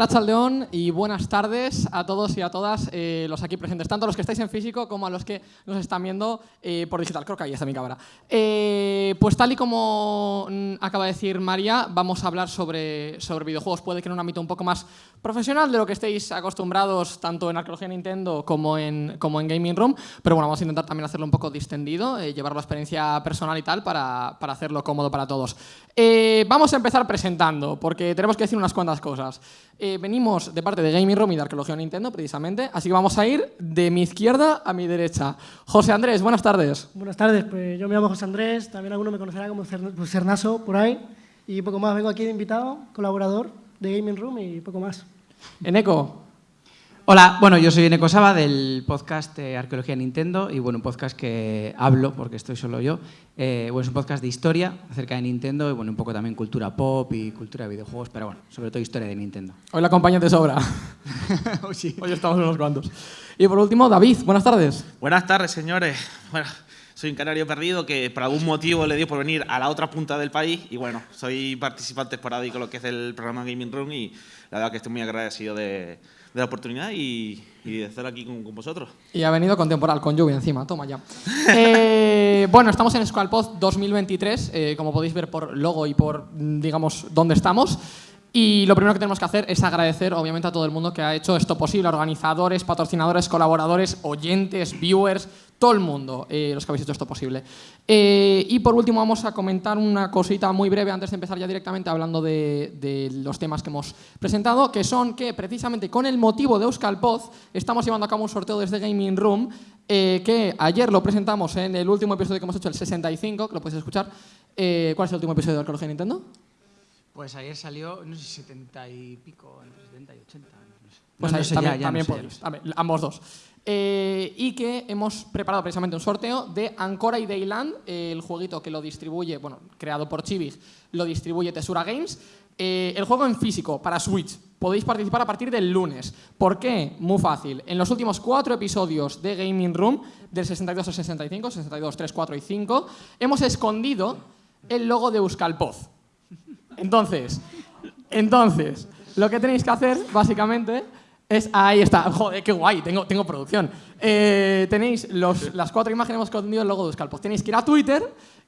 Arrachaldeón y buenas tardes a todos y a todas eh, los aquí presentes, tanto a los que estáis en físico como a los que nos están viendo eh, por digital. Creo que ahí está mi cámara. Eh, pues tal y como mm, acaba de decir María, vamos a hablar sobre, sobre videojuegos. Puede que en un ámbito un poco más profesional de lo que estéis acostumbrados tanto en Arqueología Nintendo como en, como en Gaming Room, pero bueno, vamos a intentar también hacerlo un poco distendido, llevar la experiencia personal y tal para, para hacerlo cómodo para todos. vamos a empezar presentando, porque tenemos que decir unas cuantas cosas. Eh, venimos de parte de Gaming Room y de Arqueología Nintendo, precisamente, así que vamos a ir de mi izquierda a mi derecha. José Andrés, buenas tardes. Buenas tardes, pues yo me llamo José Andrés, también alguno me conocerá como pues, Cernaso por ahí, y poco más, vengo aquí de invitado, colaborador de Gaming Room y poco más. Eneco. Hola, bueno, yo soy Eneco Saba del podcast Arqueología Nintendo y bueno, un podcast que hablo, porque estoy solo yo, eh, bueno, es un podcast de historia acerca de Nintendo y bueno, un poco también cultura pop y cultura de videojuegos, pero bueno, sobre todo historia de Nintendo. Hoy la compañía te sobra. Hoy sí. Hoy estamos unos cuantos. Y por último, David, buenas tardes. Buenas tardes, señores. Bueno, soy un canario perdido que por algún motivo le dio por venir a la otra punta del país y bueno, soy participante esporádico en lo que es el programa Gaming Room y la verdad que estoy muy agradecido de de la oportunidad y, de estar aquí con, vosotros. Y ha venido con temporal, con lluvia encima, toma ya. Eh, bueno, estamos en Squalpod 2023, eh, como podéis ver por logo y por, digamos, dónde estamos. Y lo primero que tenemos que hacer es agradecer, obviamente, a todo el mundo que ha hecho esto posible, organizadores, patrocinadores, colaboradores, oyentes, viewers, todo el mundo, eh, los que habéis hecho esto posible. Eh, y por último vamos a comentar una cosita muy breve antes de empezar ya directamente hablando de, los temas que hemos presentado, que son que precisamente con el motivo de Euskal Poz estamos llevando a cabo un sorteo desde Gaming Room, eh, que ayer lo presentamos en el último episodio que hemos hecho, el 65, que lo podéis escuchar. ¿Cuál es el último episodio de Arqueología Nintendo? Pues ayer salió, no sé, 70 y pico, entre 70 y 80. Pues ahí también, también podéis, ambos dos. Eh, y que hemos preparado precisamente un sorteo de Ancora y Dayland, el jueguito que lo distribuye, bueno, creado por Chivig, lo distribuye Tesura Games. Eh, el juego en físico para Switch. Podéis participar a partir del lunes. ¿Por qué? Muy fácil. En los últimos cuatro episodios de Gaming Room, del 62 al 65, 62, 3, 4 y 5, hemos escondido el logo de Euskalpoz. Entonces, entonces, lo que tenéis que hacer, básicamente, es, ahí está, joder, qué guay, tengo, tengo producción. Eh, tenéis los, las cuatro imágenes, hemos escondido el logo de Scalpos. Tenéis que ir a Twitter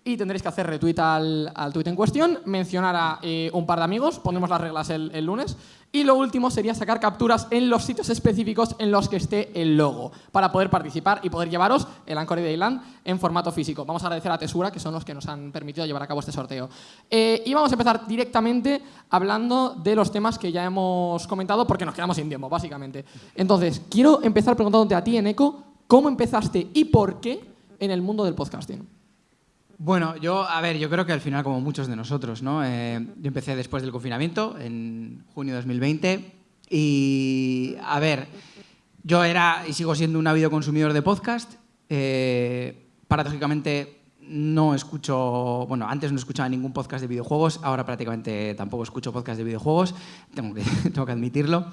y tendréis que hacer retweet al, al tweet en cuestión, mencionar a eh, un par de amigos, ponemos las reglas el, el, lunes, y lo último sería sacar capturas en los sitios específicos en los que esté el logo, para poder participar y poder llevaros el Anchor Dayland en formato físico. Vamos a agradecer a Tesura, que son los que nos han permitido llevar a cabo este sorteo. Eh, y vamos a empezar directamente hablando de los temas que ya hemos comentado, porque nos quedamos sin tiempo, básicamente. Entonces, quiero empezar preguntándote a ti, Eneco, ¿cómo empezaste y por qué en el mundo del podcasting? Bueno, yo, a ver, yo creo que al final, como muchos de nosotros, ¿no? Eh, yo empecé después del confinamiento, en junio de 2020, y, a ver, yo era y sigo siendo un ávido consumidor de podcast. Eh, paradójicamente, no escucho, bueno, antes no escuchaba ningún podcast de videojuegos, ahora prácticamente tampoco escucho podcast de videojuegos, tengo que, admitirlo.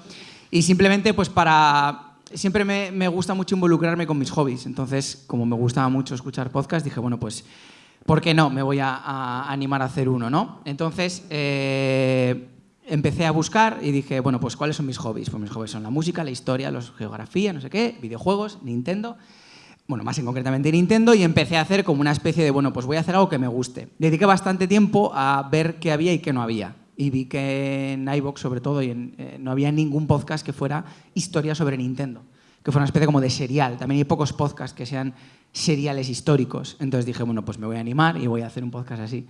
Y simplemente, pues para siempre me, me, gusta mucho involucrarme con mis hobbies. Entonces, como me gustaba mucho escuchar podcast, dije, bueno, pues ¿por qué no? Me voy a, animar a hacer uno, ¿no? Entonces, eh, empecé a buscar y dije, bueno, pues ¿cuáles son mis hobbies? Pues mis hobbies son la música, la historia, la geografía, no sé qué, videojuegos, Nintendo, bueno, más en concretamente Nintendo, y empecé a hacer como una especie de, bueno, pues voy a hacer algo que me guste. Dediqué bastante tiempo a ver qué había y qué no había. Y vi que en iVoox, sobre todo, y eh, no había ningún podcast que fuera historia sobre Nintendo, que fuera una especie como de serial. También hay pocos podcasts que sean seriales históricos. Entonces dije, bueno, pues me voy a animar y voy a hacer un podcast así.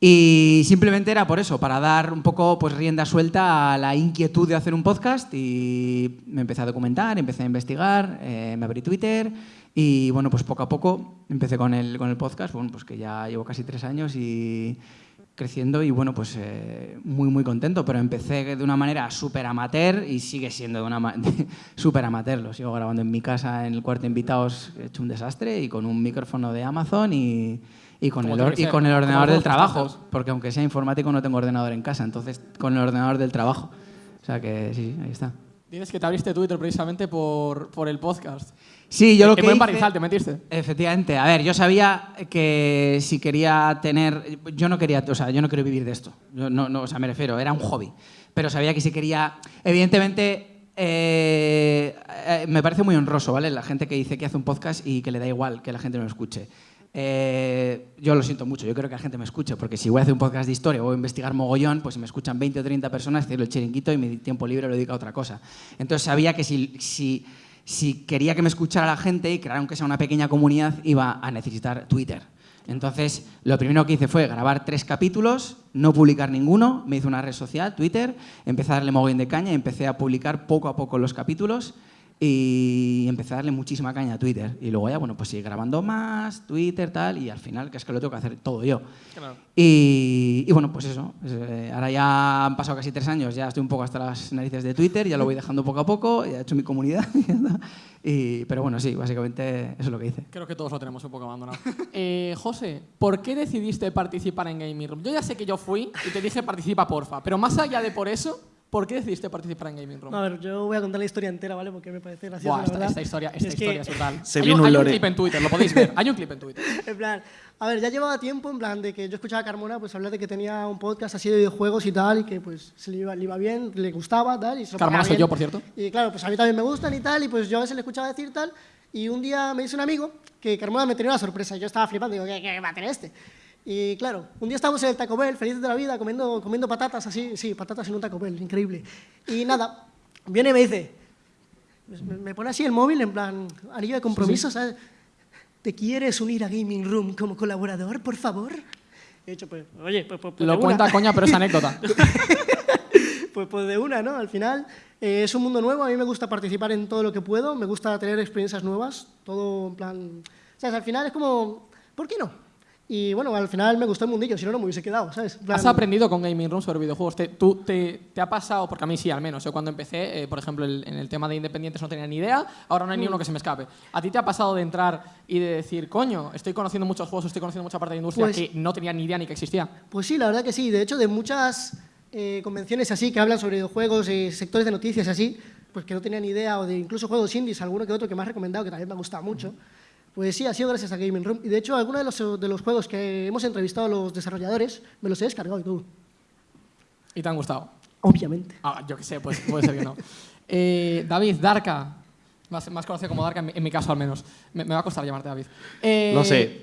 Y simplemente era por eso, para dar un poco pues, rienda suelta a la inquietud de hacer un podcast y me empecé a documentar, empecé a investigar, eh, me abrí Twitter y bueno, pues poco a poco empecé con el, con el podcast, bueno, pues que ya llevo casi tres años y creciendo y bueno, pues eh, muy muy contento, pero empecé de una manera súper amateur y sigue siendo de una súper amateur, lo sigo grabando en mi casa en el cuarto de invitados, he hecho un desastre y con un micrófono de Amazon y, y con, el, y con el ordenador del trabajo, porque aunque sea informático no tengo ordenador en casa, entonces con el ordenador del trabajo. O sea que sí, ahí está. Dices que te abriste Twitter precisamente por, por el podcast. Sí, yo lo que te metiste. Efectivamente. A ver, yo sabía que si quería tener... Yo no quería... O sea, yo no quiero vivir de esto. no, no, o sea, me refiero, era un hobby. Pero sabía que si quería... Evidentemente, eh, eh, me parece muy honroso, ¿vale? La gente que dice que hace un podcast y que le da igual que la gente no lo escuche. Eh, yo lo siento mucho, yo creo que la gente me escuche, porque si voy a hacer un podcast de historia o voy a investigar mogollón, pues si me escuchan 20 o 30 personas, cierro el chiringuito y mi tiempo libre lo dedico a otra cosa. Entonces sabía que si, si, si quería que me escuchara la gente y crear aunque sea una pequeña comunidad, iba a necesitar Twitter. Entonces, lo primero que hice fue grabar tres capítulos, no publicar ninguno, me hice una red social, Twitter, empecé a darle mogollón de caña y empecé a publicar poco a poco los capítulos y empecé a darle muchísima caña a Twitter. Y luego ya, bueno, pues sigue grabando más, Twitter, tal, y al final, que es que lo tengo que hacer todo yo. Y, bueno, pues eso. Eh, ahora ya han pasado casi tres años, ya estoy un poco hasta las narices de Twitter, ya lo voy dejando poco a poco, ya he hecho mi comunidad. y, pero bueno, sí, básicamente eso es lo que hice. Creo que todos lo tenemos un poco abandonado. eh, José, ¿por qué decidiste participar en Gaming Room? Yo ya sé que yo fui y te dije participa, porfa, pero más allá de por eso... ¿Por qué decidiste participar en Gaming Room? a ver, yo voy a contar la historia entera, ¿vale? Porque me parece gracioso, Buah, esta, esta, historia, esta es historia es brutal. Se hay, un, hay un clip en Twitter, lo podéis ver. Hay un clip en Twitter. en plan, a ver, ya llevaba tiempo en plan de que yo escuchaba a Carmona pues hablar de que tenía un podcast así de videojuegos y tal y que pues se le iba, le iba bien, le gustaba tal y se Carmona soy yo, por cierto. Y claro, pues a mí también me gustan y tal y pues yo a veces le escuchaba decir tal y un día me dice un amigo que Carmona me tenía una sorpresa y yo estaba flipando, digo, ¿qué, qué va a tener este? Y claro, un día estábamos en el Taco Bell, felices de la vida, comiendo, comiendo patatas así, sí, patatas en un Taco Bell, increíble. Y nada, viene y me dice, me, pone así el móvil en plan, anillo de compromiso, ¿sabes? ¿Te quieres unir a Gaming Room como colaborador, por favor? He dicho, pues, oye, pues, pues, pues Lo cuenta coña, pero es anécdota. pues, pues de una, ¿no? Al final eh, es un mundo nuevo, a mí me gusta participar en todo lo que puedo, me gusta tener experiencias nuevas, todo en plan... O sea, al final es como, ¿por qué no? Y bueno, al final me gustó el mundillo, si no, no me hubiese quedado, ¿sabes? ¿Has aprendido con Gaming Room sobre videojuegos? ¿Te, tú, te, te, ha pasado? Porque a mí sí, al menos. Yo cuando empecé, eh, por ejemplo, en el tema de independientes no tenía ni idea, ahora no hay ni mm. uno que se me escape. ¿A ti te ha pasado de entrar y de decir, coño, estoy conociendo muchos juegos, estoy conociendo mucha parte de la industria pues que no tenía ni idea ni que existía? Pues sí, la verdad que sí. De hecho, de muchas eh, convenciones así que hablan sobre videojuegos, y sectores de noticias así, pues que no tenía ni idea, o de incluso juegos indies, alguno que otro que me has recomendado, que también me ha gustado mucho. Pues sí, ha sido gracias a Gaming Room. Y de hecho, algunos de los, de los juegos que hemos entrevistado a los desarrolladores me los he descargado y todo. ¿Y te han gustado? Obviamente. Ah, yo qué sé, pues puede ser que no. Eh, David, Darka. Más, más, conocido como Darka, en mi, caso al menos. Me, va a costar llamarte David. Eh, Lo sé.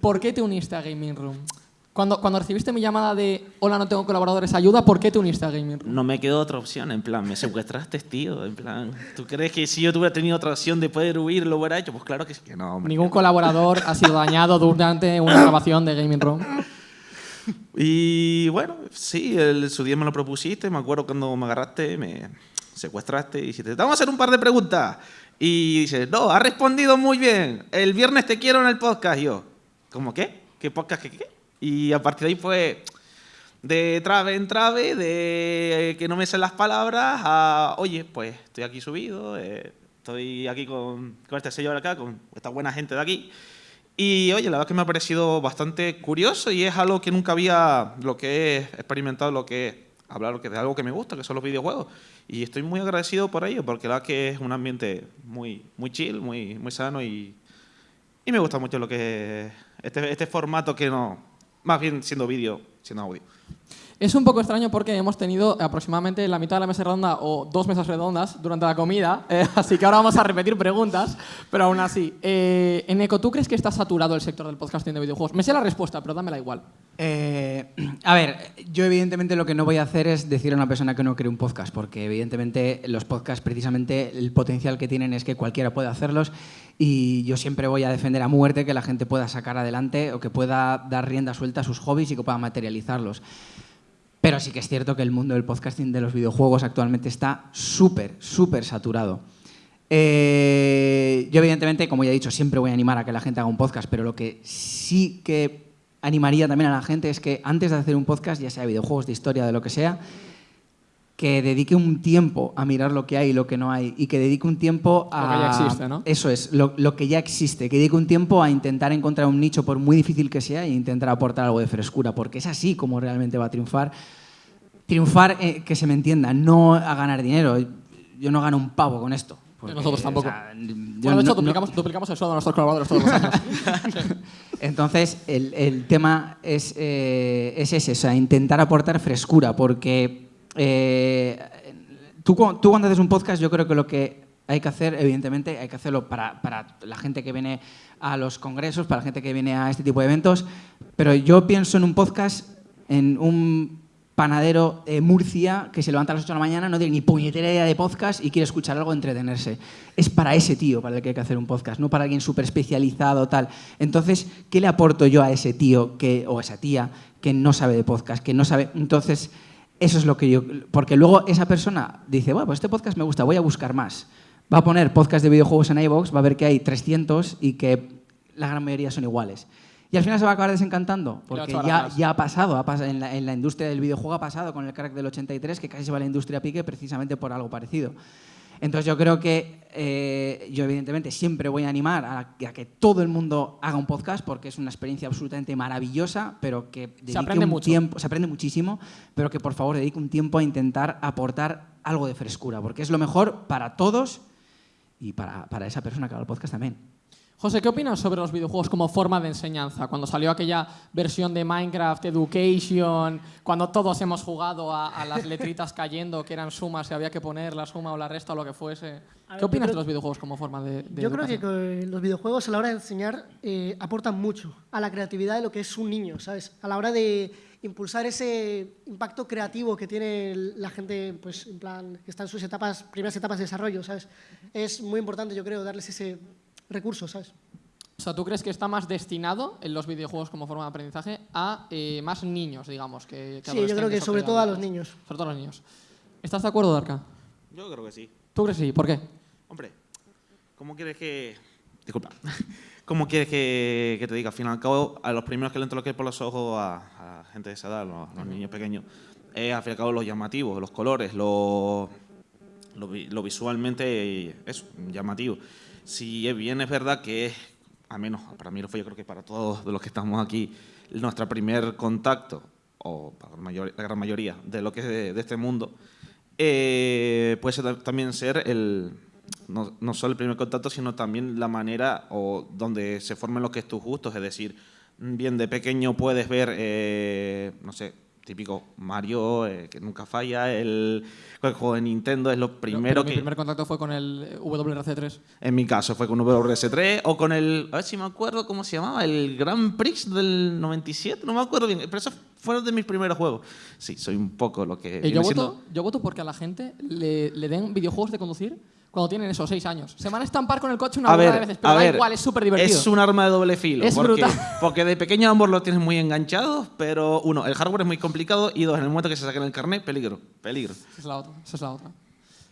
¿Por qué te uniste a Gaming Room? Cuando, cuando recibiste mi llamada de hola, no tengo colaboradores, ayuda, ¿por qué te uniste a Gaming No me quedó otra opción, en plan, me secuestraste, tío, en plan, ¿tú crees que si yo tuviera tenido otra opción de poder huir lo hubiera hecho? Pues claro que sí, que no. Ningún colaborador ha sido dañado durante una grabación de Gaming Room. Y bueno, sí, el, su día me lo propusiste, me acuerdo cuando me agarraste, me secuestraste y dijiste, vamos a hacer un par de preguntas. Y dices, no, ha respondido muy bien, el viernes te quiero en el podcast. Y yo, ¿cómo qué? ¿Qué podcast qué qué? Y a partir de ahí fue de trave en trave, de que no me sé las palabras, a, oye, pues estoy aquí subido, eh, estoy aquí con, con este señor acá, con esta buena gente de aquí. Y oye, la verdad que me ha parecido bastante curioso y es algo que nunca había, lo que he experimentado, lo que he hablar de algo que me gusta, que son los videojuegos. Y estoy muy agradecido por ello, porque la verdad que es un ambiente muy, muy chill, muy, muy sano y, y me gusta mucho lo que este, este formato que no, más bien siendo vídeo, siendo audio. Es un poco extraño porque hemos tenido aproximadamente la mitad de la mesa redonda o dos mesas redondas durante la comida, eh, así que ahora vamos a repetir preguntas, pero aún así. Eh, Eneco, ¿tú crees que está saturado el sector del podcasting de videojuegos? Me sé la respuesta, pero dámela igual. Eh, a ver, yo evidentemente lo que no voy a hacer es decir a una persona que no cree un podcast, porque evidentemente los podcasts precisamente el potencial que tienen es que cualquiera puede hacerlos y yo siempre voy a defender a muerte que la gente pueda sacar adelante o que pueda dar rienda suelta a sus hobbies y que pueda materializarlos. Pero sí que es cierto que el mundo del podcasting de los videojuegos actualmente está súper, súper saturado. Eh, yo evidentemente, como ya he dicho, siempre voy a animar a que la gente haga un podcast, pero lo que sí que animaría también a la gente es que antes de hacer un podcast, ya sea de videojuegos, de historia, de lo que sea, que dedique un tiempo a mirar lo que hay y lo que no hay y que dedique un tiempo a... Lo que ya existe, ¿no? Eso es, lo, lo, que ya existe, que dedique un tiempo a intentar encontrar un nicho por muy difícil que sea e intentar aportar algo de frescura, porque es así como realmente va a triunfar. Triunfar, eh, que se me entienda, no a ganar dinero. yo no gano un pavo con esto. Nosotros tampoco. bueno, de hecho, duplicamos, duplicamos, el sueldo de nuestros colaboradores todos los años. Entonces, el, el tema es, eh, es, ese, o sea, intentar aportar frescura, porque eh, tú, tú cuando haces un podcast, yo creo que lo que hay que hacer, evidentemente, hay que hacerlo para, para, la gente que viene a los congresos, para la gente que viene a este tipo de eventos, pero yo pienso en un podcast, en un panadero de Murcia que se levanta a las 8 de la mañana, no tiene ni puñetera idea de podcast y quiere escuchar algo, entretenerse. Es para ese tío para el que hay que hacer un podcast, no para alguien súper especializado tal. Entonces, ¿qué le aporto yo a ese tío que, o a esa tía que no sabe de podcast, que no sabe... Entonces, eso es lo que yo... Porque luego esa persona dice, bueno, pues este podcast me gusta, voy a buscar más. Va a poner podcast de videojuegos en iVoox, va a ver que hay 300 y que la gran mayoría son iguales. Y al final se va a acabar desencantando, porque ya, ya ha pasado, ha pasado en, la, en, la, industria del videojuego ha pasado con el crack del 83, que casi se va a la industria a pique precisamente por algo parecido. Entonces yo creo que eh, yo evidentemente siempre voy a animar a, a, que todo el mundo haga un podcast porque es una experiencia absolutamente maravillosa, pero que se aprende un mucho. tiempo, se aprende muchísimo, pero que por favor dedique un tiempo a intentar aportar algo de frescura, porque es lo mejor para todos y para, para esa persona que haga el podcast también. José, ¿qué opinas sobre los videojuegos como forma de enseñanza? Cuando salió aquella versión de Minecraft Education, cuando todos hemos jugado a, a las letritas cayendo, que eran sumas, si había que poner la suma o la resta o lo que fuese. Ver, ¿Qué opinas creo, de los videojuegos como forma de, de Yo educación? creo que los videojuegos a la hora de enseñar eh, aportan mucho a la creatividad de lo que es un niño, ¿sabes? A la hora de impulsar ese impacto creativo que tiene la gente, pues, en plan, que está en sus etapas, primeras etapas de desarrollo, ¿sabes? Es muy importante, yo creo, darles ese recursos, ¿sabes? O sea, ¿tú crees que está más destinado en los videojuegos como forma de aprendizaje a eh, más niños, digamos? Que, que sí, yo creo que sobre todo a los niños. Sobre todo a los niños. ¿Estás de acuerdo, Darka? Yo creo que sí. ¿Tú crees que sí? ¿Por qué? Hombre, ¿cómo quieres que...? Disculpa. ¿Cómo quieres que, que, te diga? Al fin y al cabo, a los primeros que le entran por los ojos a, a gente de esa edad, los, los niños pequeños, es al fin y al cabo los llamativos, los colores, lo, lo, lo visualmente es llamativo. Si bien es verdad que al menos para mí lo fue, yo creo que para todos los que estamos aquí, nuestro primer contacto, o para la, mayor, la gran mayoría de lo que es de, este mundo, eh, puede ser, también ser el, no, no, solo el primer contacto, sino también la manera o donde se formen los que es tus gustos, es decir, bien de pequeño puedes ver, eh, no sé, típico Mario, eh, que nunca falla, el, el, juego de Nintendo es lo primero pero que... Mi primer contacto fue con el WRC3. En mi caso fue con WRC3 o con el, a ver si me acuerdo cómo se llamaba, el Grand Prix del 97, no me acuerdo bien, pero esos fueron de mis primeros juegos. Sí, soy un poco lo que... Eh, yo, siendo... voto, yo voto porque a la gente le, le den videojuegos de conducir cuando tienen esos seis años. Se van a estampar con el coche una ver, de veces, pero a da ver, igual, es súper divertido. Es un arma de doble filo. Es porque, brutal. Porque de pequeño ambos los tienes muy enganchados, pero uno, el hardware es muy complicado y dos, en el momento que se saquen el carnet, peligro, peligro. Esa es la otra, esa es la otra.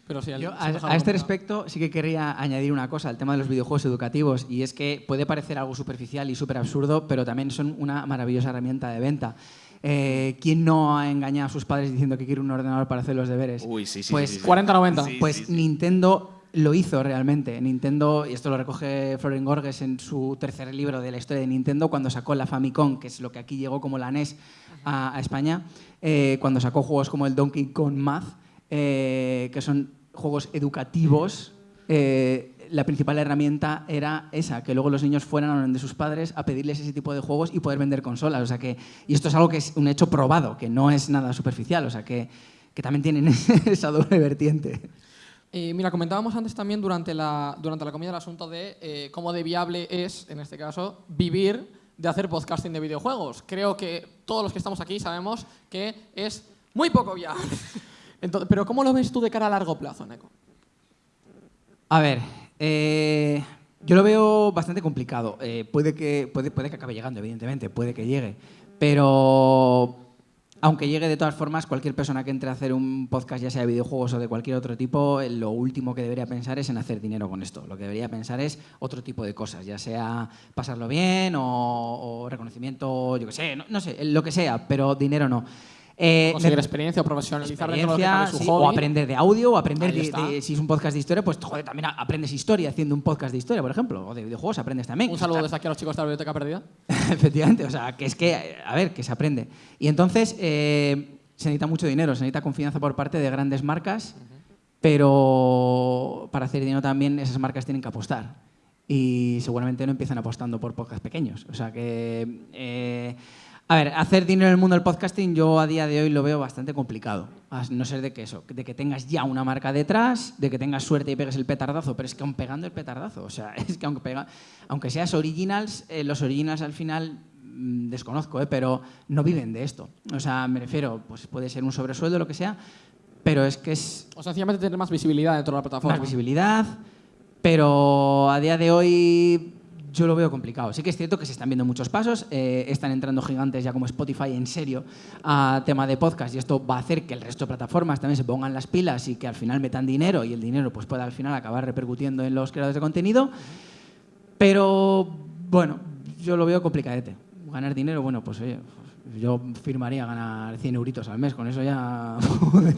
Pero sí, Yo, a, a, este respecto sí que querría añadir una cosa al tema de los videojuegos educativos y es que puede parecer algo superficial y súper absurdo, pero también son una maravillosa herramienta de venta. Eh, ¿Quién no ha engañado a sus padres diciendo que quiere un ordenador para hacer los deberes? Uy, sí, sí. Pues sí, sí. 40-90. Sí, pues. Nintendo lo hizo realmente. Nintendo, y esto lo recoge Florin Gorges en su tercer libro de la historia de Nintendo, cuando sacó la Famicom, que es lo que aquí llegó como la NES a, a España, eh, cuando sacó juegos como el Donkey Kong Math, eh, que son juegos educativos. Eh, la principal herramienta era esa, que luego los niños fueran a donde sus padres a pedirles ese tipo de juegos y poder vender consolas. O sea que, y esto es algo que es un hecho probado, que no es nada superficial, o sea que, que también tienen esa doble vertiente. Eh, mira, comentábamos antes también durante la, durante la comida el asunto de eh, cómo de viable es, en este caso, vivir de hacer podcasting de videojuegos. Creo que todos los que estamos aquí sabemos que es muy poco viable. Entonces, pero ¿cómo lo ves tú de cara a largo plazo, Neko? A ver, eh, yo lo veo bastante complicado. Eh, puede, que, puede, que acabe llegando, evidentemente, puede que llegue. Pero aunque llegue de todas formas, cualquier persona que entre a hacer un podcast, ya sea de videojuegos o de cualquier otro tipo, lo último que debería pensar es en hacer dinero con esto. Lo que debería pensar es otro tipo de cosas, ya sea pasarlo bien o, reconocimiento, yo qué sé, no, sé, lo que sea, pero dinero no. Eh, conseguir experiencia o profesionalizar experiencia, de su sí, hobby. O aprender de audio, o aprender de, de, si es un podcast de historia, pues joder, también aprendes historia haciendo un podcast de historia, por ejemplo, o de videojuegos aprendes también. Un saludo desde aquí a los chicos de la biblioteca perdida. Efectivamente, o sea, que es que, a ver, que se aprende. Y entonces eh, se necesita mucho dinero, se necesita confianza por parte de grandes marcas. Uh -huh. pero para hacer dinero también esas marcas tienen que apostar y seguramente no empiezan apostando por podcasts pequeños. O sea que, eh, a ver, hacer dinero en el mundo del podcasting yo a día de hoy lo veo bastante complicado. A no ser de que eso, de que tengas ya una marca detrás, de que tengas suerte y pegues el petardazo, pero es que aún pegando el petardazo, o sea, es que aunque, pega, aunque seas originals, eh, los originals al final mm, desconozco, eh, pero no viven de esto. O sea, me refiero, pues puede ser un sobresueldo, lo que sea, pero es que es... O sencillamente tener más visibilidad dentro de la plataforma. Más visibilidad, pero a día de hoy yo lo veo complicado. Sí que es cierto que se están viendo muchos pasos, eh, están entrando gigantes ya como Spotify en serio a tema de podcast y esto va a hacer que el resto de plataformas también se pongan las pilas y que al final metan dinero y el dinero pues pueda al final acabar repercutiendo en los creadores de contenido. Pero bueno, yo lo veo complicadete. Ganar dinero, bueno, pues oye, yo firmaría ganar 100 euritos al mes, con eso ya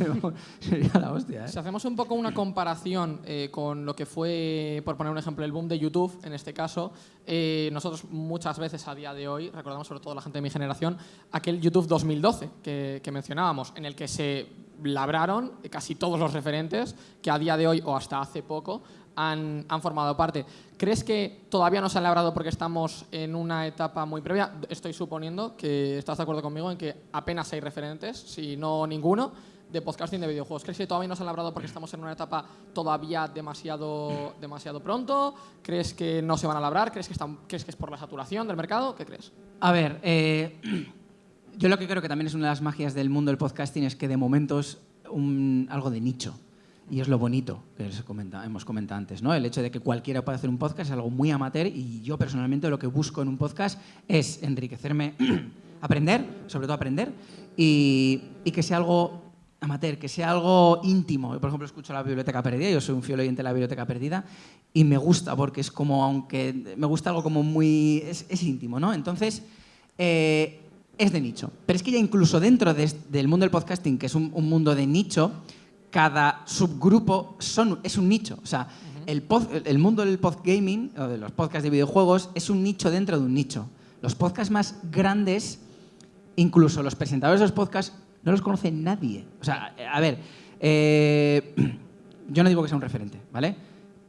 sería la hostia. ¿eh? Si hacemos un poco una comparación eh, con lo que fue, por poner un ejemplo, el boom de YouTube, en este caso, eh, nosotros muchas veces a día de hoy, recordamos sobre todo la gente de mi generación, aquel YouTube 2012 que, que mencionábamos, en el que se labraron casi todos los referentes que a día de hoy o hasta hace poco han, formado parte. ¿Crees que todavía no se han labrado porque estamos en una etapa muy previa? Estoy suponiendo que estás de acuerdo conmigo en que apenas hay referentes, si no ninguno, de podcasting de videojuegos. ¿Crees que todavía no se han labrado porque estamos en una etapa todavía demasiado, demasiado pronto? ¿Crees que no se van a labrar? ¿Crees que, ¿Crees que es por la saturación del mercado? ¿Qué crees? A ver, eh, yo lo que creo que también es una de las magias del mundo del podcasting es que de momento es algo de nicho. Y es lo bonito que comenta, hemos comentado antes, ¿no? El hecho de que cualquiera pueda hacer un podcast es algo muy amateur y yo personalmente lo que busco en un podcast es enriquecerme, aprender, sobre todo aprender, y, que sea algo amateur, que sea algo íntimo. Yo, por ejemplo, escucho la Biblioteca Perdida, yo soy un fiel oyente de la Biblioteca Perdida y me gusta porque es como, aunque me gusta algo como muy, es, íntimo, ¿no? Entonces, eh, es de nicho. Pero es que ya incluso dentro de, del mundo del podcasting, que es un mundo de nicho, cada subgrupo son, es un nicho. O sea, el, el, mundo del podgaming, o de los podcasts de videojuegos, es un nicho dentro de un nicho. Los podcasts más grandes, incluso los presentadores de los podcasts, no los conoce nadie. O sea, a ver, eh, yo no digo que sea un referente, ¿vale?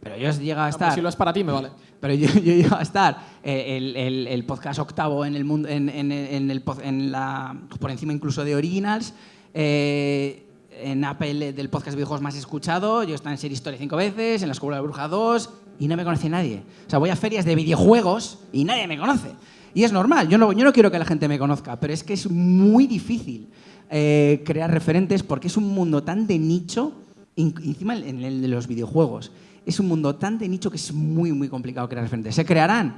Pero yo llega a estar... si lo es para ti, me vale. Pero yo, yo llego a estar eh, el, el, el, podcast octavo en el mundo, en, en, en, el, en la, por encima incluso de Originals. Eh, en Apple del podcast de videojuegos más escuchado, yo estaba en Serie Historia cinco veces, en la Escuela de Bruja 2 y no me conoce nadie. O sea, voy a ferias de videojuegos y nadie me conoce. Y es normal, yo no, yo no quiero que la gente me conozca, pero es que es muy difícil eh, crear referentes porque es un mundo tan de nicho, encima en el de los videojuegos, es un mundo tan de nicho que es muy, muy complicado crear referentes. ¿Se crearán?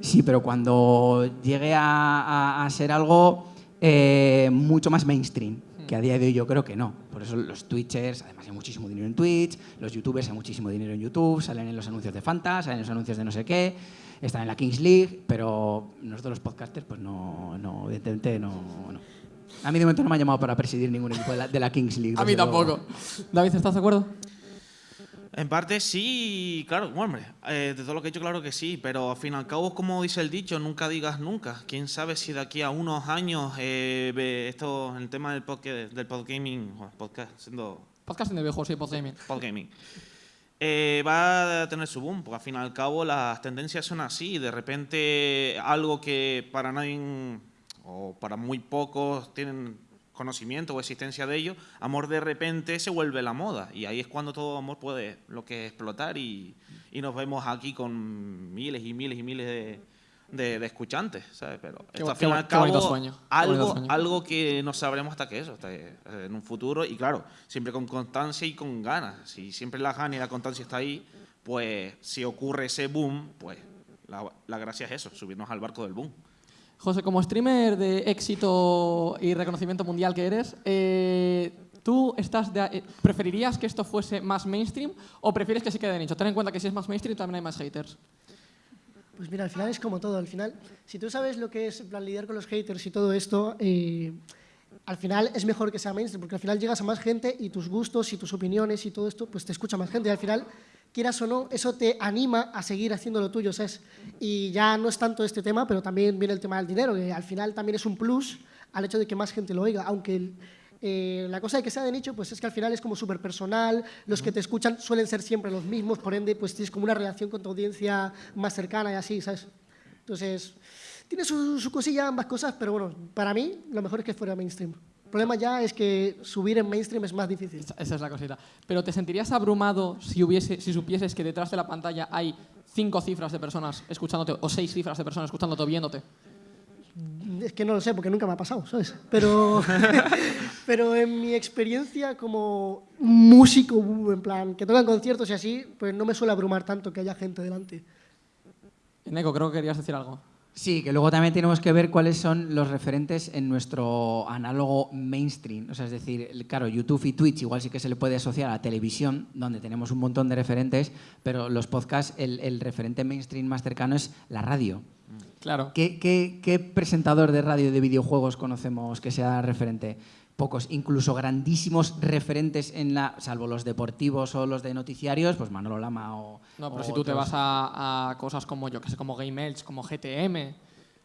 Sí, pero cuando llegue a, a, a ser algo eh, mucho más mainstream que a día de hoy yo creo que no. Por eso los Twitchers, además hay muchísimo dinero en Twitch, los YouTubers hay muchísimo dinero en YouTube, salen en los anuncios de Fanta, salen en los anuncios de no sé qué, están en la Kings League, pero nosotros los podcasters, pues no, no evidentemente no, no. A mí de momento no me ha llamado para presidir ningún equipo de la, de la Kings League. A mí tampoco. Luego. David, ¿estás de acuerdo? En parte sí, claro, hombre, eh, de todo lo que he hecho, claro que sí, pero al fin y al cabo, como dice el dicho, nunca digas nunca. Quién sabe si de aquí a unos años eh, esto, el tema del podcast, del podgaming, podcast, siendo. Podcasting de videojuegos, sí, podgaming. Podgaming. Eh, va a tener su boom, porque al fin y al cabo las tendencias son así. De repente, algo que para nadie o para muy pocos tienen conocimiento o existencia de ello, amor de repente se vuelve la moda y ahí es cuando todo amor puede lo que explotar y, y nos vemos aquí con miles y miles y miles de, de, de escuchantes, ¿sabes? Pero qué, esto, al fin y al cabo, sueño. algo, sueño. algo que no sabremos hasta que eso, hasta en un futuro y claro, siempre con constancia y con ganas. Si siempre la gana y la constancia está ahí, pues si ocurre ese boom, pues la, la gracia es eso, subirnos al barco del boom. José, como streamer de éxito y reconocimiento mundial que eres, eh, ¿tú estás eh, preferirías que esto fuese más mainstream o prefieres que se quede de nicho? Ten en cuenta que si es más mainstream también hay más haters. Pues mira, al final es como todo. Al final, si tú sabes lo que es plan, lidiar con los haters y todo esto, eh, al final es mejor que sea mainstream, porque al final llegas a más gente y tus gustos y tus opiniones y todo esto, pues te escucha más gente. Y al final quieras o no, eso te anima a seguir haciendo lo tuyo, ¿sabes? Y ya no es tanto este tema, pero también viene el tema del dinero, que al final también es un plus al hecho de que más gente lo oiga, aunque el, Eh, la cosa de que sea de nicho, pues es que al final es como súper personal, los que te escuchan suelen ser siempre los mismos, por ende, pues tienes como una relación con tu audiencia más cercana y así, ¿sabes? Entonces, tiene su, su cosilla ambas cosas, pero bueno, para mí lo mejor es que fuera mainstream. El problema ya es que subir en mainstream es más difícil. Esa es la cosita. Pero ¿te sentirías abrumado si, hubiese, si supieses que detrás de la pantalla hay cinco cifras de personas escuchándote o seis cifras de personas escuchándote o viéndote? Es que no lo sé, porque nunca me ha pasado, ¿sabes? Pero, pero en mi experiencia como músico, en plan, que tocan conciertos y así, pues no me suele abrumar tanto que haya gente delante. Neko, creo que querías decir algo. Sí, que luego también tenemos que ver cuáles son los referentes en nuestro análogo mainstream. O sea, es decir, claro, YouTube y Twitch igual sí que se le puede asociar a la televisión, donde tenemos un montón de referentes, pero los podcasts, el, el referente mainstream más cercano es la radio. Claro. ¿Qué, qué, qué presentador de radio de videojuegos conocemos que sea referente? Pocos, incluso grandísimos referentes en la, salvo los deportivos o los de noticiarios, pues Manolo Lama o. No, pero o si tú te vas a, a cosas como yo, que sé, como Game Edge, como GTM,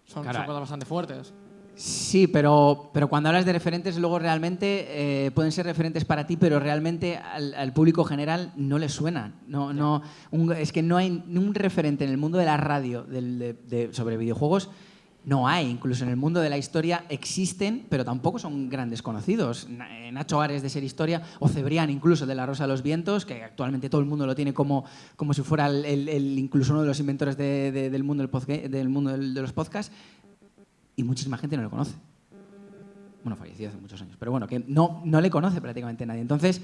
son, Claro. son cosas bastante fuertes. Sí, pero, pero cuando hablas de referentes, luego realmente eh, pueden ser referentes para ti, pero realmente al, al público general no les suenan. No, no, un- es que no hay un referente en el mundo de la radio del- de- de- sobre videojuegos. No hay, incluso en el mundo de la historia existen, pero tampoco son grandes conocidos. Eh, Nacho Ares de Ser Historia o Cebrián incluso de La Rosa de los Vientos, que actualmente todo el mundo lo tiene como, como si fuera el, el- el- incluso uno de los inventores de- de- del mundo, del, del mundo del- de los podcasts y muchísima gente no le conoce. Bueno, falleció hace muchos años, pero bueno, que no, no le conoce prácticamente nadie. Entonces,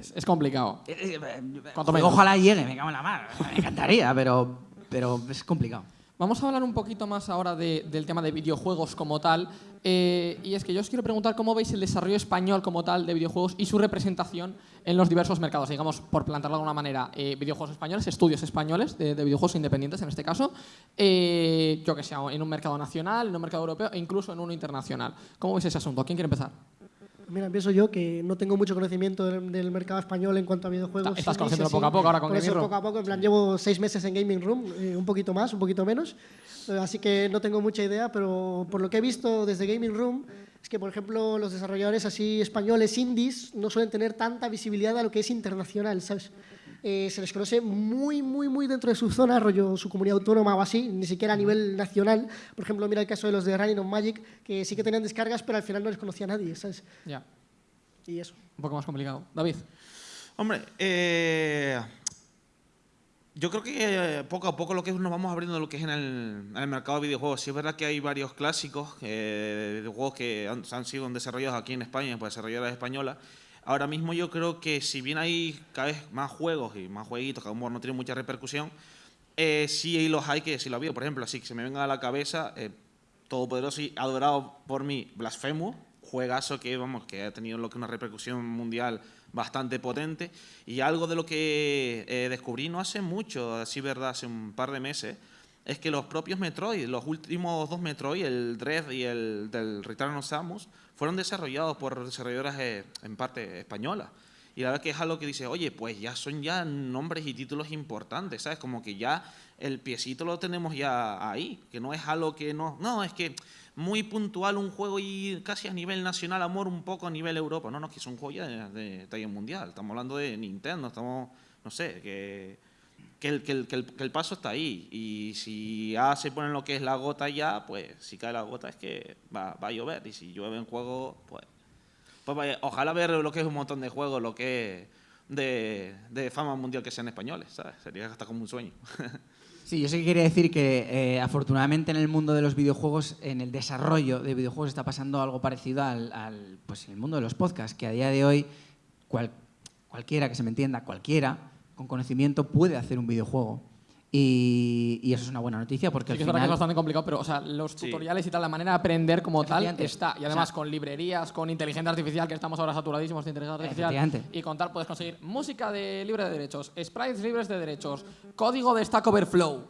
Es, es complicado. eh, eh, menos. ojalá llegue, me cago en la mar, me encantaría, pero, pero es complicado. Vamos a hablar un poquito más ahora de- del tema de videojuegos como tal. eh, y es que yo os quiero preguntar cómo veis el desarrollo español como tal de videojuegos y su representación en los diversos mercados. Digamos, por plantearlo de alguna manera, eh, videojuegos españoles, estudios españoles de, de videojuegos independientes en este caso. eh, yo que sé, en un mercado nacional, en un mercado europeo e incluso en uno internacional. ¿Cómo veis ese asunto? ¿Quién quiere empezar? Mira, empiezo yo, que no tengo mucho conocimiento del, del mercado español en cuanto a videojuegos. Estás así. poco a poco ahora con Por eso Gaming Room. poco a poco, en plan, llevo seis meses en Gaming Room, eh, un poquito más, un poquito menos, eh, así que no tengo mucha idea, pero por lo que he visto desde Gaming Room, es que, por ejemplo, los desarrolladores así españoles indies no suelen tener tanta visibilidad a lo que es internacional, ¿sabes? Eh, se les conoce muy, muy, muy dentro de su zona, rollo su comunidad autónoma o así, ni siquiera a nivel nacional. Por ejemplo, mira el caso de los de Running on Magic, que sí que tenían descargas, pero al final no les conocía a nadie, ¿sabes? Ya, Y eso. un poco más complicado. David. Hombre, eh, yo creo que eh, poco a poco lo que es- nos vamos abriendo lo que es en el, en el mercado de videojuegos. Sí es verdad que hay varios clásicos eh, de videojuegos que han, han sido desarrollados aquí en España por desarrolladoras españolas. Ahora mismo yo creo que si bien hay cada vez más juegos y más jueguitos que a lo mejor no tienen mucha repercusión, eh, sí los hay que sí lo ha habido. Por ejemplo, así que se me venga a la cabeza, eh, todopoderoso y adorado por mí, Blasphemous, juegazo que vamos que ha tenido lo que una repercusión mundial bastante potente y algo de lo que eh, descubrí no hace mucho, así verdad, hace un par de meses, es que los propios Metroid, los últimos dos Metroid, el Dread y el del Return of Samus, fueron desarrollados por desarrolladoras eh, en parte españolas. Y la verdad que es algo que dice, oye, pues ya son ya nombres y títulos importantes, ¿sabes? Como que ya el piecito lo tenemos ya ahí, que no es algo que no... No, es que muy puntual un juego y casi a nivel nacional, amor, un poco a nivel Europa. No, no, es que es un juego ya de, de talla mundial. Estamos hablando de Nintendo, estamos, no sé, que, el, paso está ahí. Y si ya se pone lo que es la gota ya, pues si cae la gota es que va, a llover. Y si llueve en juego, pues pues ojalá ver lo que es un montón de juegos, lo que es de, fama mundial que sean españoles, ¿sabes? Sería hasta como un sueño. Sí, yo sí que quería decir que eh, afortunadamente en el mundo de los videojuegos, en el desarrollo de videojuegos está pasando algo parecido al, al, pues, en el mundo de los podcasts, que a día de hoy cual- cualquiera que se me entienda, cualquiera con conocimiento puede hacer un videojuego. Y, y eso es una buena noticia porque Sí que al es verdad que es final... bastante complicado, pero o sea, los Sí. tutoriales y tal, la manera de aprender como tal está. Y O además sea- con librerías, con inteligencia artificial, que estamos ahora saturadísimos de inteligencia artificial. Y con tal puedes conseguir música de libre de derechos, sprites libres de derechos, código de Stack Overflow.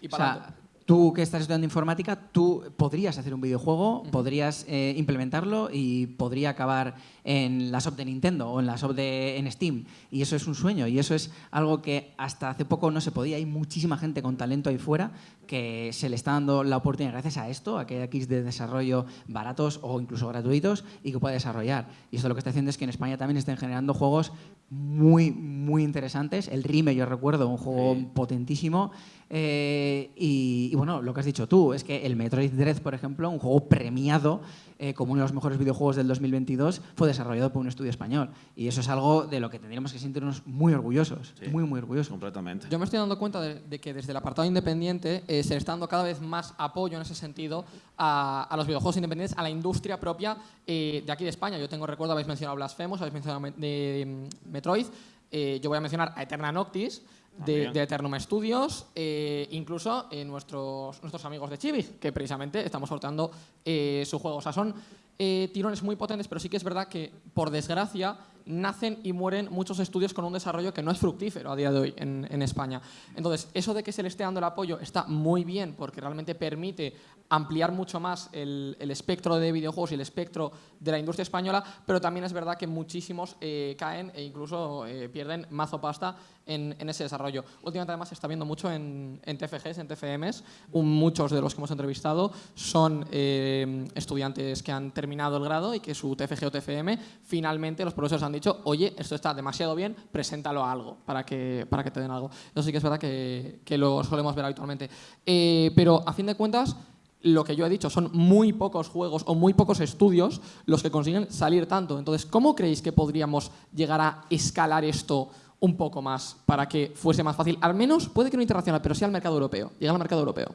Y O para sea, tú que estás estudiando informática, tú podrías hacer un videojuego, podrías eh, implementarlo y podría acabar en la shop de Nintendo o en la shop de en Steam. Y eso es un sueño y eso es algo que hasta hace poco no se podía. Hay muchísima gente con talento ahí fuera que se le está dando la oportunidad gracias a esto, a que hay kits de desarrollo baratos o incluso gratuitos y que pueda desarrollar. Y esto lo que está haciendo es que en España también estén generando juegos muy, muy interesantes. El Rime, yo recuerdo, un juego potentísimo. Eh, y, bueno, lo que has dicho tú, es que el Metroid Dread, por ejemplo, un juego premiado eh, como uno de los mejores videojuegos del 2022, fue desarrollado por un estudio español. Y eso es algo de lo que tendríamos que sentirnos muy orgullosos, muy, muy orgullosos. Completamente. Yo me estoy dando cuenta de, que desde el apartado independiente eh, se le está dando cada vez más apoyo en ese sentido a, los videojuegos independientes, a la industria propia de aquí de España. Yo tengo recuerdo, habéis mencionado Blasphemous, habéis mencionado de, Metroid, yo voy a mencionar a Eterna Noctis, de, de, Eternum Studios, eh, incluso eh, nuestros, nuestros amigos de Chibi, que precisamente estamos sorteando eh, su juego. O sea, son tirones muy potentes, pero sí que es verdad que, por desgracia, nacen y mueren muchos estudios con un desarrollo que no es fructífero a día de hoy en, en, España. Entonces, eso de que se le esté dando el apoyo está muy bien porque realmente permite ampliar mucho más el, el espectro de videojuegos y el espectro de la industria española, pero también es verdad que muchísimos eh, caen e incluso eh, pierden mazo pasta en, en, ese desarrollo. Últimamente además se está viendo mucho en, en TFGs, en TFMs, muchos de los que hemos entrevistado son eh, estudiantes que han terminado el grado y que su TFG o TFM finalmente los profesores han dicho, oye, esto está demasiado bien, preséntalo a algo para que, para que te den algo. Eso sí que es verdad que, que lo solemos ver habitualmente. Eh, pero a fin de cuentas, lo que yo he dicho, son muy pocos juegos o muy pocos estudios los que consiguen salir tanto. Entonces, ¿cómo creéis que podríamos llegar a escalar esto un poco más para que fuese más fácil? Al menos, puede que no internacional, pero sí al mercado europeo, llegar al mercado europeo.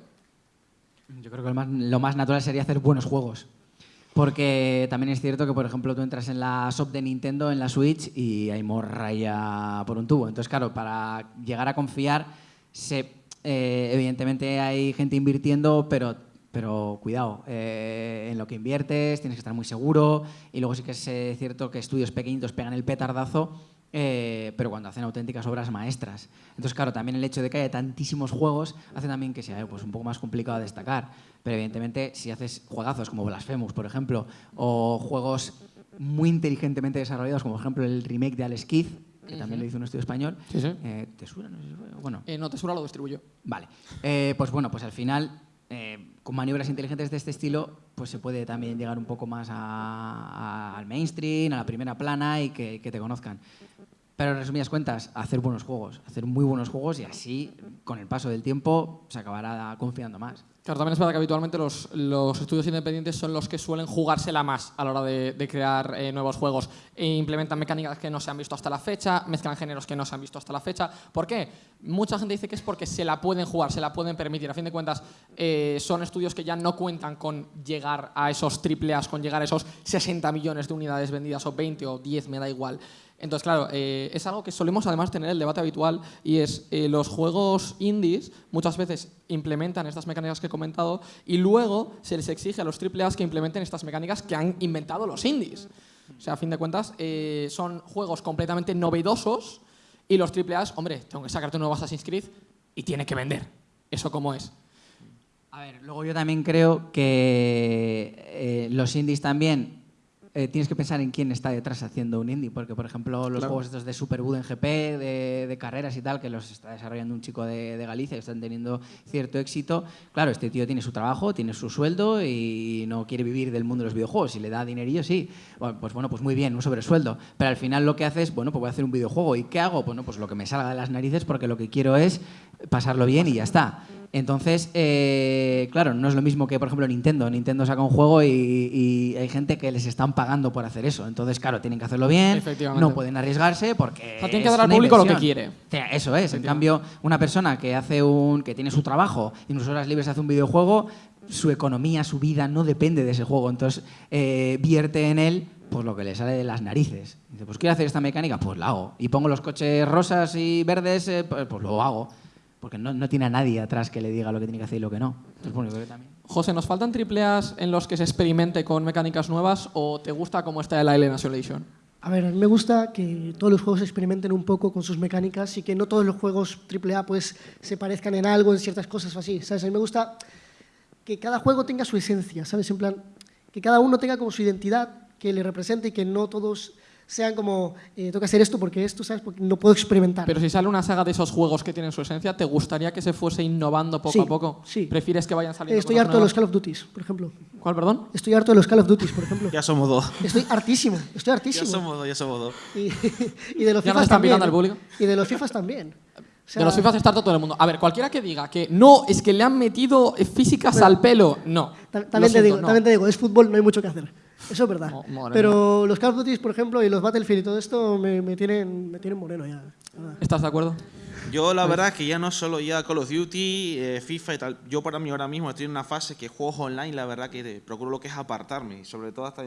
Yo creo que lo más natural sería hacer buenos juegos. Porque también es cierto que, por ejemplo, tú entras en la shop de Nintendo, en la Switch, y hay morralla por un tubo. Entonces, claro, para llegar a confiar, se, eh, evidentemente hay gente invirtiendo, pero, pero cuidado, eh, en lo que inviertes tienes que estar muy seguro. Y luego sí que es eh, cierto que estudios pequeñitos pegan el petardazo eh, pero cuando hacen auténticas obras maestras. Entonces, claro, también el hecho de que haya tantísimos juegos hace también que sea pues, un poco más complicado destacar. Pero evidentemente, si haces juegazos como Blasphemous, por ejemplo, o juegos muy inteligentemente desarrollados, como por ejemplo el remake de Alex Kidd, que también lo hizo un estudio español. Eh, ¿Tesura? No, sé bueno. Eh, no, Tesura lo distribuyó. Vale. pues bueno, pues al final con maniobras inteligentes de este estilo, pues se puede también llegar un poco más al mainstream, a la primera plana y que, que te conozcan. Pero en resumidas cuentas, hacer buenos juegos, hacer muy buenos juegos y así, con el paso del tiempo, se acabará confiando más. Claro, también es verdad que habitualmente los, los, estudios independientes son los que suelen jugársela más a la hora de, crear eh, nuevos juegos. E implementan mecánicas que no se han visto hasta la fecha, mezclan géneros que no se han visto hasta la fecha. ¿Por qué? Mucha gente dice que es porque se la pueden jugar, se la pueden permitir. A fin de cuentas, eh, son estudios que ya no cuentan con llegar a esos triple A's, con llegar a esos 60 millones de unidades vendidas o 20 o 10, me da igual. Entonces, claro, eh, es algo que solemos además tener el debate habitual y es eh, los juegos indies muchas veces implementan estas mecánicas que he comentado y luego se les exige a los AAA que implementen estas mecánicas que han inventado los indies. O sea, a fin de cuentas, eh, son juegos completamente novedosos y los AAA, hombre, tengo que sacarte un nuevo Assassin's Creed y tiene que vender. ¿Eso cómo es? A ver, luego yo también creo que los indies también eh, tienes que pensar en quién está detrás haciendo un indie, porque por ejemplo los juegos estos de Superboot en GP, de, carreras y tal, que los está desarrollando un chico de, Galicia, que están teniendo cierto éxito, claro, este tío tiene su trabajo, tiene su sueldo y no quiere vivir del mundo de los videojuegos, si le da dinerillo, sí, pues bueno, pues muy bien, un sobresueldo, pero al final lo que hace es, bueno, pues voy a hacer un videojuego, ¿y qué hago? Bueno, pues lo que me salga de las narices porque lo que quiero es pasarlo bien y ya está. Entonces, eh, claro, no es lo mismo que, por ejemplo, Nintendo. Nintendo saca un juego y, hay gente que les están pagando por hacer eso. Entonces, claro, tienen que hacerlo bien, no pueden arriesgarse porque. tienen que dar al público lo que quiere. Eso es. En cambio, una persona que hace un, que tiene su trabajo y en sus horas libres hace un videojuego, su economía, su vida no depende de ese juego. Entonces, eh, vierte en él pues lo que le sale de las narices. Dice, pues quiero hacer esta mecánica, pues la hago. Y pongo los coches rosas y verdes, eh, pues, pues lo hago porque no, tiene a nadie atrás que le diga lo que tiene que hacer y lo que no. José, ¿nos faltan tripleas en los que se experimente con mecánicas nuevas o te gusta cómo está el Island Isolation? A ver, a mí me gusta que todos los juegos experimenten un poco con sus mecánicas y que no todos los juegos AAA pues, se parezcan en algo, en ciertas cosas o así. ¿sabes? A mí me gusta que cada juego tenga su esencia, ¿sabes? En plan, que cada uno tenga como su identidad que le represente y que no todos sean como, eh, tengo que hacer esto porque esto, ¿sabes? Porque no puedo experimentar. Pero si sale una saga de esos juegos que tienen su esencia, ¿te gustaría que se fuese innovando poco Sí, a poco? sí. ¿Prefieres que vayan saliendo Estoy cosas harto de nuevas? los Call of Duties, por ejemplo. ¿Cuál, perdón? Estoy harto de los Call of Duties, por ejemplo. Ya somos dos. Estoy hartísimo, estoy Ya hartísimo. somos dos, ya somos dos. Y, y de los Ya nos FIFAs están también. público. Y de los FIFAs también. O sea, de los FIFA está todo el mundo. A ver, cualquiera que diga que no, es que le han metido eh, físicas al pelo, no. También te, siento, digo, no. también te digo, es fútbol, no hay mucho que hacer. Eso es verdad. Pero los Call of Duty, por ejemplo, y los Battlefield y todo esto me, me tienen, me tienen moreno ya. ¿Estás de acuerdo? Yo la verdad es que ya no solo ya Call of Duty, eh, FIFA y tal. Yo para mí ahora mismo estoy en una fase que juegos online, la verdad que eh, procuro lo que es apartarme. Sobre todo hasta...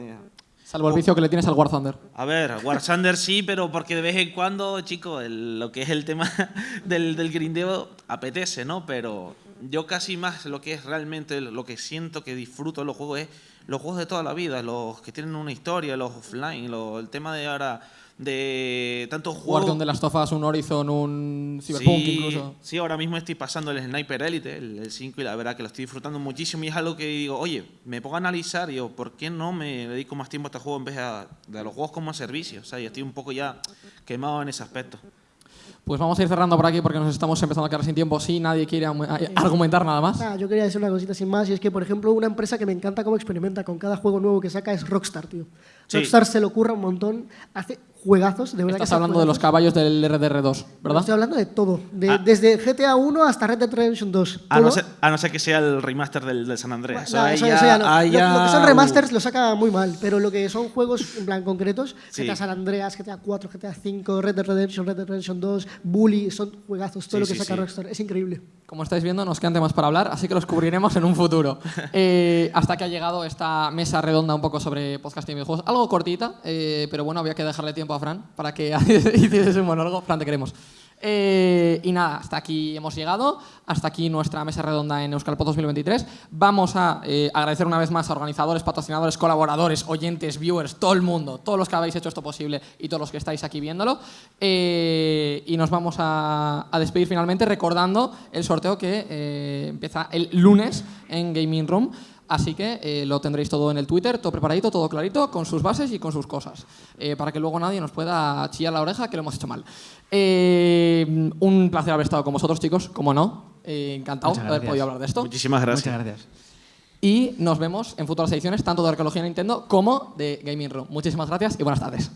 Salvo el vicio que le tienes al War Thunder. A ver, War Thunder sí, pero porque de vez en cuando, chicos, el- lo que es el tema del, del grindeo apetece, ¿no? Pero yo casi más lo que es realmente lo que siento que disfruto de los juegos es los juegos de toda la vida, los que tienen una historia, los offline, lo- el tema de ahora de tantos Jugarte juegos. un The Last of Us, un Horizon, un Cyberpunk sí, incluso. Sí, ahora mismo estoy pasando el Sniper Elite, el, el 5, y la verdad que lo estoy disfrutando muchísimo. Y es algo que digo, oye, me pongo a analizar y digo, ¿por qué no me dedico más tiempo a este juego en vez de, de a los juegos como servicio? O sea, yo estoy un poco ya quemado en ese aspecto. Pues vamos a ir cerrando por aquí porque nos estamos empezando a quedar sin tiempo. Si nadie quiere argumentar nada más. Yo quería decir una cosita sin más, y es que, por ejemplo, una empresa que me encanta cómo experimenta con cada juego nuevo que saca es Rockstar, tío. Sí. Rockstar se lo ocurra un montón, hace juegazos, de verdad que Estás hacen hablando de los juegazos. caballos del RDR2, ¿verdad? Estoy hablando de todo, de- Ah. desde GTA 1 hasta Red Dead Redemption 2. A no, ser, a no ser que sea el remaster del, del San Andreas. Eso Nah, ahí eso- ya- eso ya no. Lo- Lo, que son remasters lo saca muy mal, pero lo que son juegos en plan concretos, Sí. GTA San Andreas, GTA 4, GTA 5, Red Dead Redemption, Red Dead Redemption 2, Bully, son juegazos, todo Sí, lo que sí, saca sí. Rockstar, es increíble. Como estáis viendo, nos quedan temas para hablar, así que los cubriremos en un futuro. Eh, hasta que ha llegado esta mesa redonda un poco sobre podcasting y videojuegos. Algo cortita, eh, pero bueno, había que dejarle tiempo a Fran para que hiciese un monólogo. Fran, te queremos. Eh, y nada, hasta aquí hemos llegado, hasta aquí nuestra mesa redonda en Euskalpod 2023. Vamos a eh, agradecer una vez más a organizadores, patrocinadores, colaboradores, oyentes, viewers, todo el mundo, todos los que habéis hecho esto posible y todos los que estáis aquí viéndolo. Eh, y nos vamos a, a despedir finalmente recordando el sorteo que eh, empieza el lunes en Gaming Room. Así que eh, lo tendréis todo en el Twitter, todo preparadito, todo clarito, con sus bases y con sus cosas, eh, para que luego nadie nos pueda chillar la oreja que lo hemos hecho mal. Eh, un placer haber estado con vosotros, chicos, como no. Eh, encantado de haber podido hablar de esto. Muchísimas gracias. Muchas gracias. Y nos vemos en futuras ediciones, tanto de Arqueología Nintendo como de Gaming Room. Muchísimas gracias y buenas tardes.